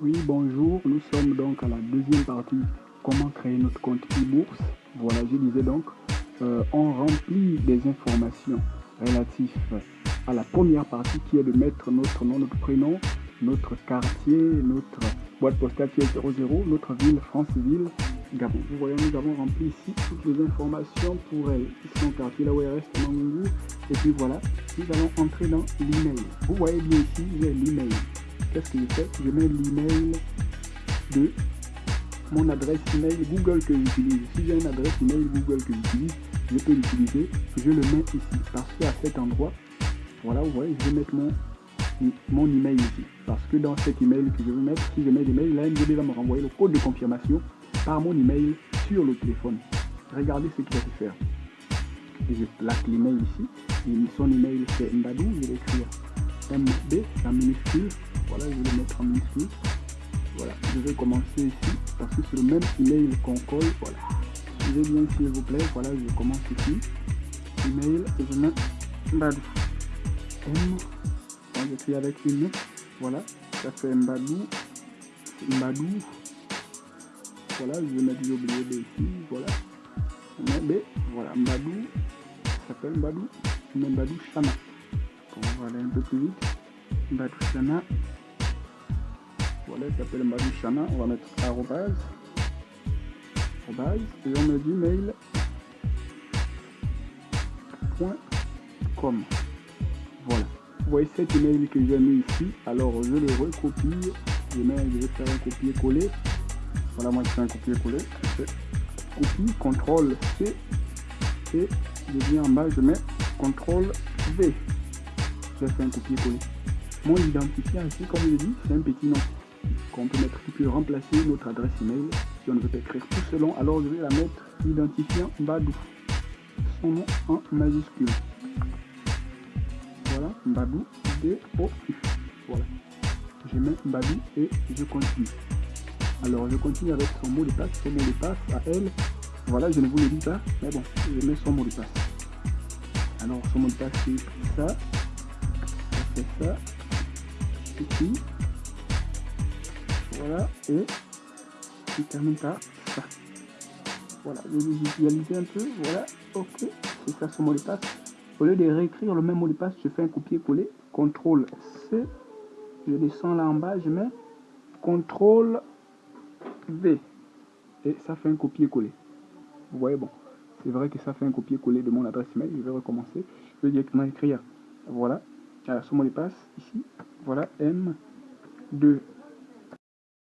Oui, bonjour. Nous sommes donc à la deuxième partie. Comment créer notre compte e-bourse. Voilà, je disais donc, euh, on remplit des informations relatives à la première partie qui est de mettre notre nom, notre prénom, notre quartier, notre boîte postale qui est 00, notre ville, France-Ville, Gabon. Vous voyez, nous avons rempli ici toutes les informations pour elle. Ici, quartier, là où elle reste, Et puis voilà, nous allons entrer dans l'email. Vous voyez bien ici, j'ai l'email qu'est-ce que je fais Je mets l'email de mon adresse email Google que j'utilise. Si j'ai une adresse email Google que j'utilise, je peux l'utiliser. Je le mets ici parce qu'à cet endroit, voilà, vous voyez, je vais mettre mon, mon email ici. Parce que dans cet email que je veux mettre, si je mets l'email, là, MDB va me renvoyer le code de confirmation par mon email sur le téléphone. Regardez ce qu'il va faire. je place l'email ici. Et son email c'est Mbadou, je vais écrire MB, la minuscule, voilà, je vais le mettre en minuscule. Voilà, je vais commencer ici parce que c'est le même email qu'on colle. Voilà. Suivez bien s'il vous plaît. Voilà, je commence ici. Email je mets Mbadou. M. J'écris avec une. Voilà, ça fait Mbadou. Mbadou. Voilà, je vais mettre oublié B ici. Voilà. On B. Voilà, Mbadou. Ça s'appelle Mbadou. Mbadou Chana. On va aller un peu plus vite. Mbadou Chana voilà, il s'appelle Madushana. On va mettre arrobase. Et on met du mail. .com. Voilà. Vous voyez cet email que j'ai mis ici. Alors je le recopie. Je, vais faire un copier-coller. Voilà, moi je fais un copier-coller. Copie, CTRL C. Et je viens en bas, je mets CTRL V. Je fais un copier-coller. Mon identifiant ici, comme je dit, c'est un petit nom qu'on peut mettre qui peut remplacer notre adresse email. Si on ne veut pas écrire tout selon, alors je vais la mettre identifiant Badou. Son nom en majuscule. Voilà, Badou, D-O-U. Voilà. Je mets Badou et je continue. Alors je continue avec son mot de passe, son mot de passe à elle. Voilà, je ne vous le dis pas, mais bon, je mets son mot de passe. Alors son mot de passe c'est ça, ça ça, ici, voilà, et je termine par ça. Voilà, je vais visualiser un peu. Voilà, ok, c'est ça son mot de passe. Au lieu de réécrire le même mot de passe, je fais un copier-coller. CTRL C. Je descends là en bas, je mets CTRL V. Et ça fait un copier-coller. Vous voyez, bon, c'est vrai que ça fait un copier-coller de mon adresse email. Je vais recommencer. Je vais directement écrire. Voilà, alors, ce mot de passe ici. Voilà, M2